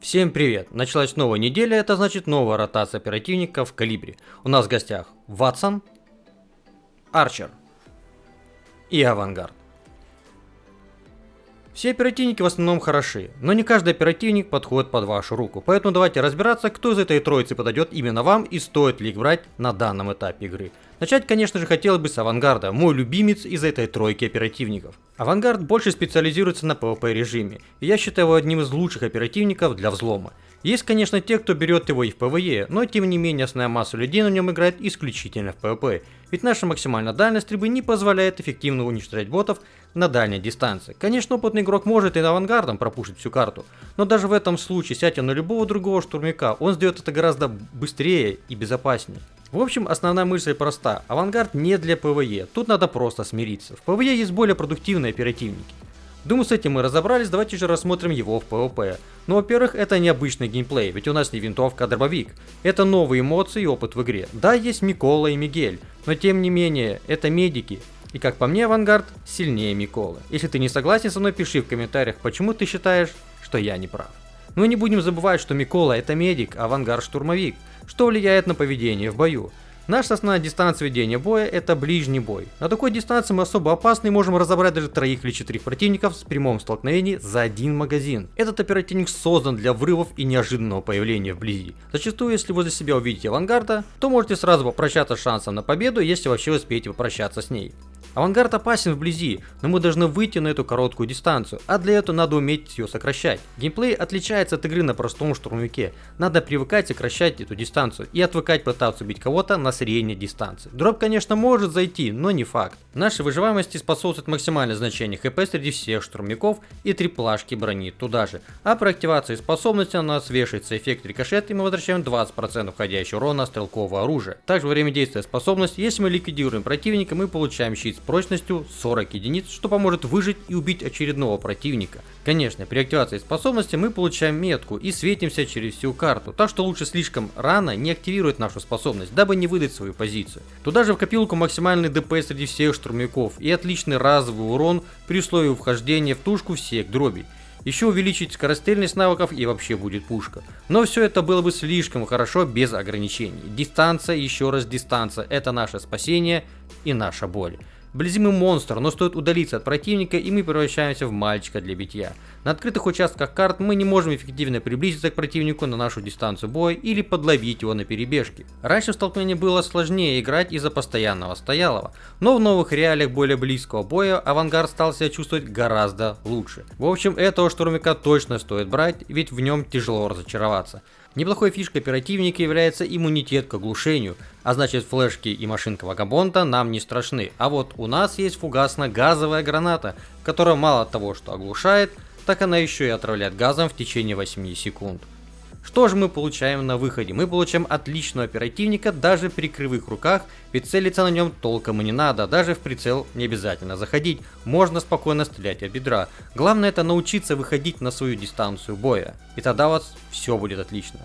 Всем привет! Началась новая неделя, это значит новая ротация оперативников в калибре. У нас в гостях Ватсон, Арчер и Авангард. Все оперативники в основном хороши, но не каждый оперативник подходит под вашу руку, поэтому давайте разбираться, кто из этой троицы подойдет именно вам и стоит ли их брать на данном этапе игры. Начать, конечно же, хотелось бы с Авангарда, мой любимец из этой тройки оперативников. Авангард больше специализируется на PvP режиме, и я считаю его одним из лучших оперативников для взлома. Есть, конечно, те, кто берет его и в PvE, но тем не менее основная масса людей на нем играет исключительно в PvP, ведь наша максимальная дальность стрельбы не позволяет эффективно уничтожать ботов на дальней дистанции. Конечно, опытный игрок может и авангардом пропушить всю карту, но даже в этом случае, сядьте на любого другого штурмяка, он сделает это гораздо быстрее и безопаснее. В общем, основная мысль проста. Авангард не для ПВЕ, тут надо просто смириться. В ПВЕ есть более продуктивные оперативники. Думаю, с этим мы разобрались, давайте же рассмотрим его в PvP. Ну, во-первых, это необычный геймплей, ведь у нас не винтовка, а дробовик. Это новые эмоции и опыт в игре. Да, есть Микола и Мигель, но тем не менее, это медики. И как по мне, Авангард сильнее Миколы. Если ты не согласен со мной, пиши в комментариях, почему ты считаешь, что я не прав. Ну и не будем забывать, что Микола это медик, а Авангард штурмовик что влияет на поведение в бою. Наша основная дистанция ведения боя это ближний бой. На такой дистанции мы особо опасны и можем разобрать даже троих или четырех противников в прямом столкновении за один магазин. Этот оперативник создан для врывов и неожиданного появления вблизи. Зачастую, если возле себя увидите авангарда, то можете сразу попрощаться с шансом на победу, если вообще успеете попрощаться с ней. Авангард опасен вблизи, но мы должны выйти на эту короткую дистанцию, а для этого надо уметь ее сокращать. Геймплей отличается от игры на простом штурмовике. Надо привыкать сокращать эту дистанцию и отвыкать пытаться убить кого-то на средней дистанции. Дробь, конечно, может зайти, но не факт. Нашей выживаемости способствует максимальное значение HP среди всех штурмяков и три плашки брони туда же. А при активации способности у нас вешается эффект рикошет и мы возвращаем 20% входящего урона стрелкового оружия. Также во время действия способности, если мы ликвидируем противника, мы получаем щит прочностью 40 единиц, что поможет выжить и убить очередного противника. Конечно, при активации способности мы получаем метку и светимся через всю карту, так что лучше слишком рано не активировать нашу способность, дабы не выдать свою позицию. Туда же в копилку максимальный ДП среди всех штурмяков и отличный разовый урон при условии вхождения в тушку всех дробей. Еще увеличить скорострельность навыков и вообще будет пушка. Но все это было бы слишком хорошо без ограничений. Дистанция, еще раз дистанция, это наше спасение и наша боль. Вблизи мы монстр, но стоит удалиться от противника и мы превращаемся в мальчика для битья. На открытых участках карт мы не можем эффективно приблизиться к противнику на нашу дистанцию боя или подловить его на перебежке. Раньше в столкновении было сложнее играть из-за постоянного стоялого, но в новых реалиях более близкого боя авангард стал себя чувствовать гораздо лучше. В общем, этого штурмика точно стоит брать, ведь в нем тяжело разочароваться. Неплохой фишкой оперативника является иммунитет к оглушению, а значит флешки и машинка вагабонта нам не страшны. А вот у нас есть фугасно-газовая граната, которая мало того, что оглушает, так она еще и отравляет газом в течение 8 секунд. Что же мы получаем на выходе? Мы получаем отличного оперативника даже при кривых руках, ведь целиться на нем толком и не надо, даже в прицел не обязательно заходить, можно спокойно стрелять от бедра. Главное это научиться выходить на свою дистанцию боя, и тогда у вас все будет отлично.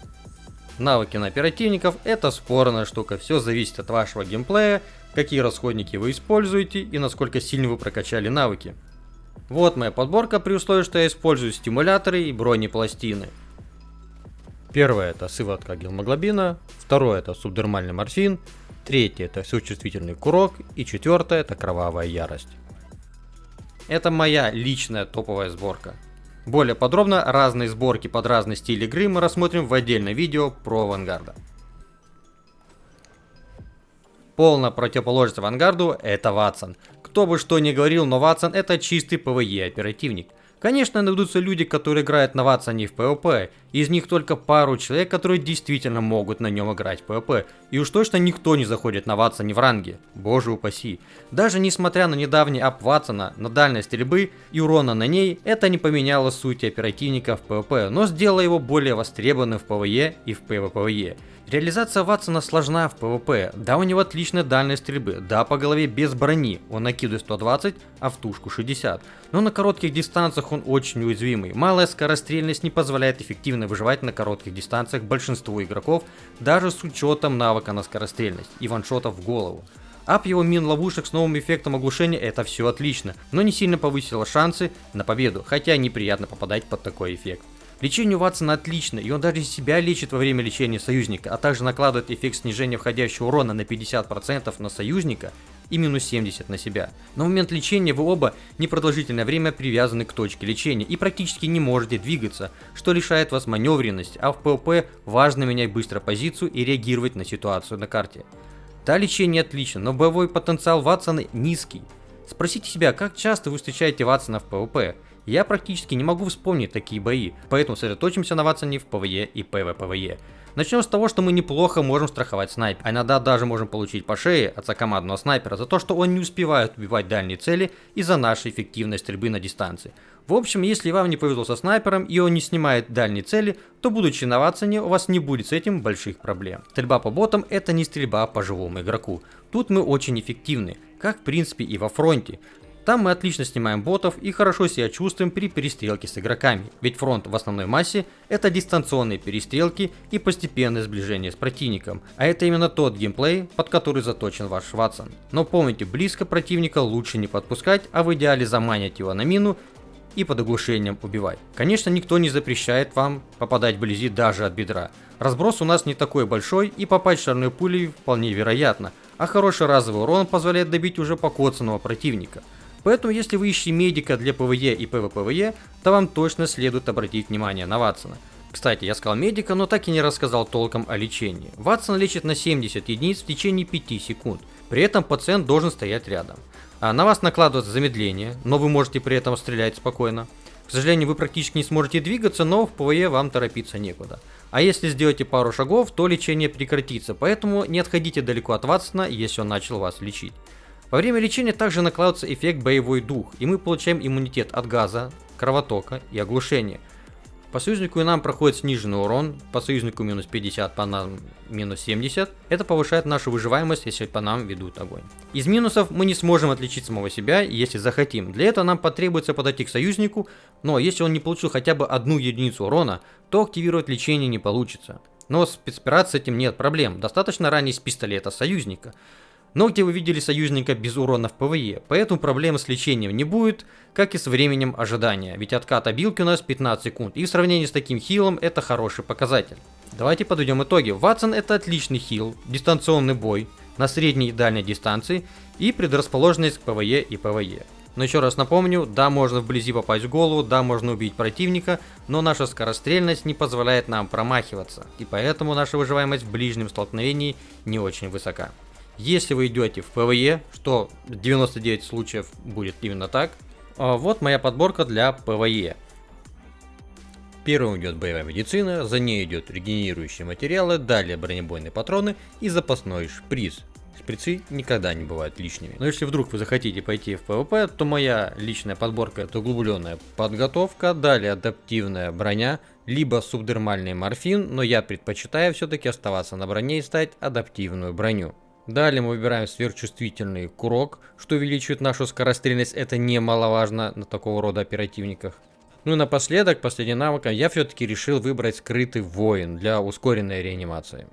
Навыки на оперативников это спорная штука, все зависит от вашего геймплея, какие расходники вы используете и насколько сильно вы прокачали навыки. Вот моя подборка при условии, что я использую стимуляторы и бронепластины. Первое это сыворотка гемоглобина, второе это субдермальный морфин, третье это существительный курок и четвертое это кровавая ярость. Это моя личная топовая сборка. Более подробно разные сборки под разный стиль игры мы рассмотрим в отдельном видео про авангарда. Полная противоположность авангарду это Ватсон. Кто бы что ни говорил, но Ватсон это чистый PvE оперативник. Конечно, найдутся люди, которые играют на Ватсоне в PvP, из них только пару человек, которые действительно могут на нем играть в PvP, и уж точно никто не заходит на Ватсоне в ранге, боже упаси. Даже несмотря на недавний ап Ватсона на дальность стрельбы и урона на ней, это не поменяло сути оперативника в PvP, но сделало его более востребованным в PvE и в PvPvE. Реализация Ватсона сложна в PvP, да у него отличная дальность стрельбы, да по голове без брони, он накидывает 120, а в тушку 60. Но на коротких дистанциях он очень уязвимый, малая скорострельность не позволяет эффективно выживать на коротких дистанциях большинству игроков, даже с учетом навыка на скорострельность и ваншотов в голову. Ап его мин ловушек с новым эффектом оглушения это все отлично, но не сильно повысило шансы на победу, хотя неприятно попадать под такой эффект. Лечение у Ватсона отлично, и он даже себя лечит во время лечения союзника, а также накладывает эффект снижения входящего урона на 50% на союзника и минус 70 на себя. На момент лечения вы оба непродолжительное время привязаны к точке лечения и практически не можете двигаться, что лишает вас маневренности, а в PvP важно менять быстро позицию и реагировать на ситуацию на карте. Да, лечение отлично, но боевой потенциал Ватсона низкий. Спросите себя, как часто вы встречаете Ватсона в PvP? Я практически не могу вспомнить такие бои, поэтому сосредоточимся на Ватсоне в PvE и PvPvE. Начнем с того, что мы неплохо можем страховать снайпера, а иногда даже можем получить по шее от командного снайпера за то, что он не успевает убивать дальние цели из-за нашей эффективной стрельбы на дистанции. В общем, если вам не повезло со снайпером и он не снимает дальние цели, то будучи на Ватсоне, у вас не будет с этим больших проблем. Стрельба по ботам это не стрельба по живому игроку. Тут мы очень эффективны, как в принципе и во фронте. Там мы отлично снимаем ботов и хорошо себя чувствуем при перестрелке с игроками, ведь фронт в основной массе это дистанционные перестрелки и постепенное сближение с противником, а это именно тот геймплей, под который заточен ваш Ватсон. Но помните, близко противника лучше не подпускать, а в идеале заманить его на мину и под оглушением убивать. Конечно, никто не запрещает вам попадать вблизи даже от бедра. Разброс у нас не такой большой и попасть шарной пулей вполне вероятно, а хороший разовый урон позволяет добить уже покоцанного противника. Поэтому если вы ищете медика для PvE и PvPvE, то вам точно следует обратить внимание на Ватсона. Кстати, я сказал медика, но так и не рассказал толком о лечении. Ватсон лечит на 70 единиц в течение 5 секунд. При этом пациент должен стоять рядом. А на вас накладывается замедление, но вы можете при этом стрелять спокойно. К сожалению, вы практически не сможете двигаться, но в PvE вам торопиться некуда. А если сделаете пару шагов, то лечение прекратится, поэтому не отходите далеко от Ватсона, если он начал вас лечить. Во время лечения также накладывается эффект боевой дух, и мы получаем иммунитет от газа, кровотока и оглушения. По союзнику нам проходит сниженный урон, по союзнику минус 50, по нам минус 70. Это повышает нашу выживаемость, если по нам ведут огонь. Из минусов мы не сможем отличить самого себя, если захотим. Для этого нам потребуется подойти к союзнику, но если он не получил хотя бы одну единицу урона, то активировать лечение не получится. Но с спецоперацией с этим нет проблем, достаточно ранить с пистолета союзника. Но где вы видели союзника без урона в PvE, поэтому проблем с лечением не будет, как и с временем ожидания, ведь откат обилки у нас 15 секунд, и в сравнении с таким хилом это хороший показатель. Давайте подведем итоги. Ватсон это отличный хил, дистанционный бой на средней и дальней дистанции и предрасположенность к PvE и PvPvE. Но еще раз напомню, да, можно вблизи попасть в голову, да, можно убить противника, но наша скорострельность не позволяет нам промахиваться, и поэтому наша выживаемость в ближнем столкновении не очень высока. Если вы идете в PvE, что 99 случаев будет именно так, а, вот моя подборка для PvE. Первым идет боевая медицина, за ней идет регенерирующие материалы, далее бронебойные патроны и запасной шприц. Шприцы никогда не бывают лишними. Но если вдруг вы захотите пойти в PvP, то моя личная подборка это углубленная подготовка, далее адаптивная броня, либо субдермальный морфин, но я предпочитаю все-таки оставаться на броне и ставить адаптивную броню. Далее мы выбираем сверхчувствительный курок, что увеличивает нашу скорострельность, это немаловажно на такого рода оперативниках. Ну и напоследок, последняя навыка, я все-таки решил выбрать скрытый воин для ускоренной реанимации.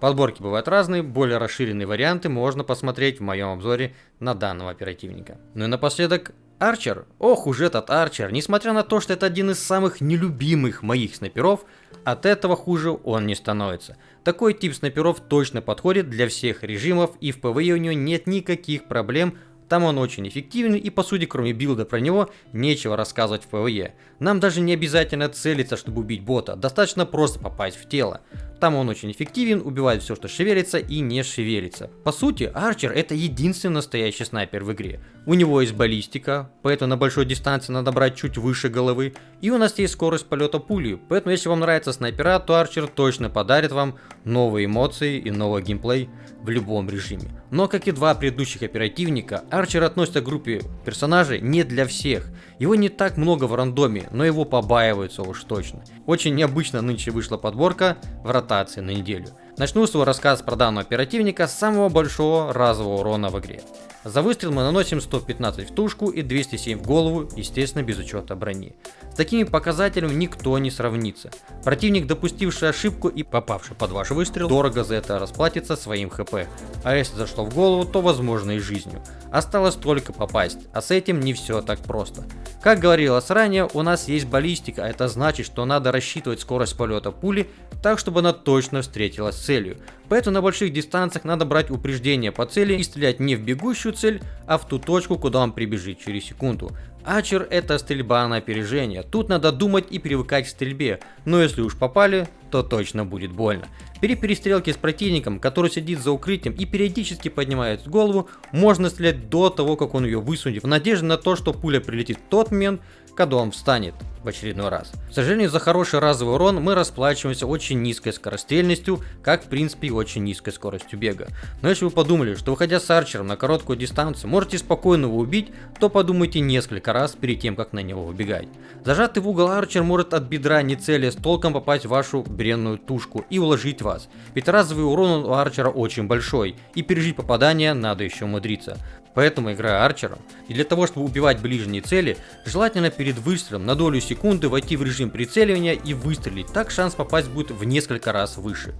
Подборки бывают разные, более расширенные варианты можно посмотреть в моем обзоре на данного оперативника. Ну и напоследок, Арчер. Ох уж этот Арчер, несмотря на то, что это один из самых нелюбимых моих снайперов, от этого хуже он не становится. Такой тип снайперов точно подходит для всех режимов и в PvE у него нет никаких проблем там он очень эффективный и по сути кроме билда про него нечего рассказывать в PvE. Нам даже не обязательно целиться, чтобы убить бота, достаточно просто попасть в тело. Там он очень эффективен, убивает все, что шевелится и не шевелится. По сути, Арчер это единственный настоящий снайпер в игре. У него есть баллистика, поэтому на большой дистанции надо брать чуть выше головы. И у нас есть скорость полета пули, поэтому если вам нравится снайпера, то Арчер точно подарит вам новые эмоции и новый геймплей в любом режиме. Но как и два предыдущих оперативника, Арчер относится к группе персонажей не для всех. Его не так много в рандоме, но его побаиваются уж точно. Очень необычно нынче вышла подборка в ротации на неделю. Начну свой рассказ про данного оперативника с самого большого разового урона в игре. За выстрел мы наносим 115 в тушку и 207 в голову, естественно без учета брони. С такими показателями никто не сравнится. Противник, допустивший ошибку и попавший под ваш выстрел, дорого за это расплатится своим хп. А если зашло в голову, то возможно и жизнью. Осталось только попасть, а с этим не все так просто. Как говорилось ранее, у нас есть баллистика, а это значит, что надо рассчитывать скорость полета пули так, чтобы она точно встретилась с целью. Поэтому на больших дистанциях надо брать упреждение по цели и стрелять не в бегущую цель, а в ту точку, куда он прибежит через секунду. Ачер это стрельба на опережение, тут надо думать и привыкать к стрельбе, но если уж попали, то точно будет больно. При перестрелке с противником, который сидит за укрытием и периодически поднимает голову, можно стрелять до того, как он ее высунет, в надежде на то, что пуля прилетит в тот момент, когда он встанет в очередной раз. К сожалению, за хороший разовый урон мы расплачиваемся очень низкой скорострельностью, как в принципе и очень низкой скоростью бега. Но если вы подумали, что выходя с арчером на короткую дистанцию можете спокойно его убить, то подумайте несколько раз перед тем, как на него выбегать. Зажатый в угол арчер может от бедра не цели с толком попасть в вашу бренную тушку и уложить вас. Ведь разовый урон у арчера очень большой, и пережить попадание надо еще умудриться. Поэтому играя арчером, и для того чтобы убивать ближние цели, желательно перед выстрелом на долю секунды войти в режим прицеливания и выстрелить, так шанс попасть будет в несколько раз выше.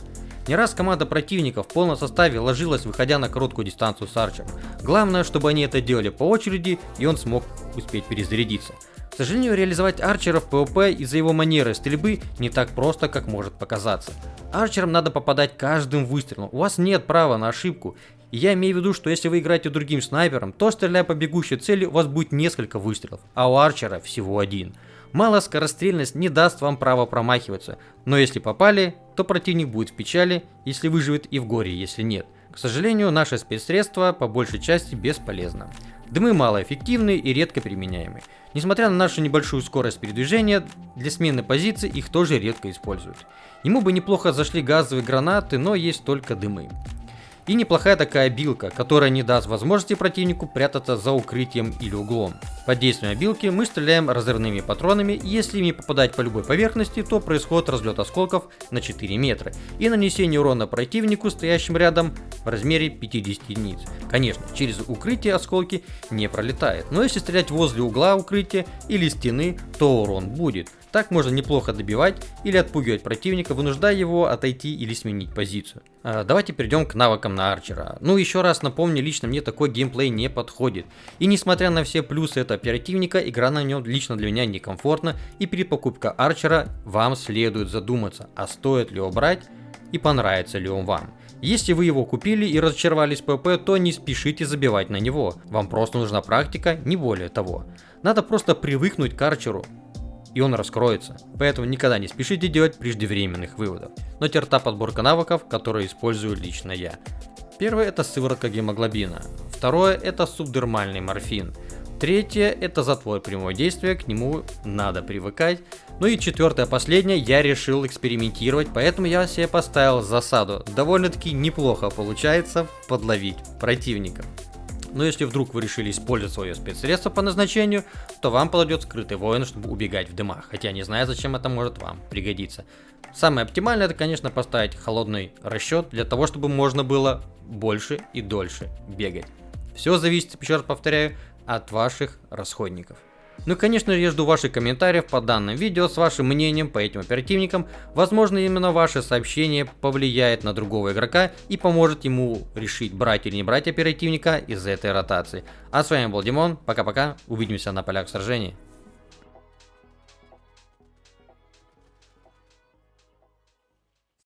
Не раз команда противника в полном составе ложилась, выходя на короткую дистанцию с арчером. Главное, чтобы они это делали по очереди, и он смог успеть перезарядиться. К сожалению, реализовать Арчера в PvP из-за его манеры стрельбы не так просто, как может показаться. Арчерам надо попадать каждым выстрелом, у вас нет права на ошибку. И я имею в виду, что если вы играете другим снайпером, то стреляя по бегущей цели у вас будет несколько выстрелов, а у Арчера всего один. Малая скорострельность не даст вам права промахиваться, но если попали, то противник будет в печали, если выживет и в горе, если нет. К сожалению, наше спецсредство по большей части бесполезно. Дымы малоэффективны и редко применяемы. Несмотря на нашу небольшую скорость передвижения, для смены позиции их тоже редко используют. Ему бы неплохо зашли газовые гранаты, но есть только дымы. И неплохая такая билка, которая не даст возможности противнику прятаться за укрытием или углом. Под действием билки мы стреляем разрывными патронами, и если ими попадать по любой поверхности, то происходит разлет осколков на 4 метра и нанесение урона противнику, стоящим рядом, в размере 50 единиц. Конечно, через укрытие осколки не пролетают, но если стрелять возле угла укрытия или стены, то урон будет. Так можно неплохо добивать или отпугивать противника, вынуждая его отойти или сменить позицию. А, давайте перейдем к навыкам на арчера. Ну еще раз напомню, лично мне такой геймплей не подходит. И несмотря на все плюсы этого оперативника, игра на нем лично для меня некомфортна и перед покупкой арчера вам следует задуматься, а стоит ли его брать и понравится ли он вам. Если вы его купили и разочаровались в ПП, то не спешите забивать на него, вам просто нужна практика, не более того. Надо просто привыкнуть к арчеру, и он раскроется. Поэтому никогда не спешите делать преждевременных выводов. Но терта подборка навыков, которые использую лично я. Первое это сыворотка гемоглобина. Второе это субдермальный морфин. Третье это затвор прямого действия, к нему надо привыкать. Ну и четвертое, последнее, я решил экспериментировать, поэтому я себе поставил засаду. Довольно-таки неплохо получается подловить противника. Но если вдруг вы решили использовать свое спецсредство по назначению, то вам подойдет скрытый воин, чтобы убегать в дымах, хотя не знаю, зачем это может вам пригодиться. Самое оптимальное это, конечно, поставить холодный расчет для того, чтобы можно было больше и дольше бегать. Все зависит, еще раз повторяю, от ваших расходников. Ну и конечно я жду ваших комментариев по данным видео с вашим мнением по этим оперативникам. Возможно именно ваше сообщение повлияет на другого игрока и поможет ему решить брать или не брать оперативника из этой ротации. А с вами был Димон, пока-пока, увидимся на полях сражений.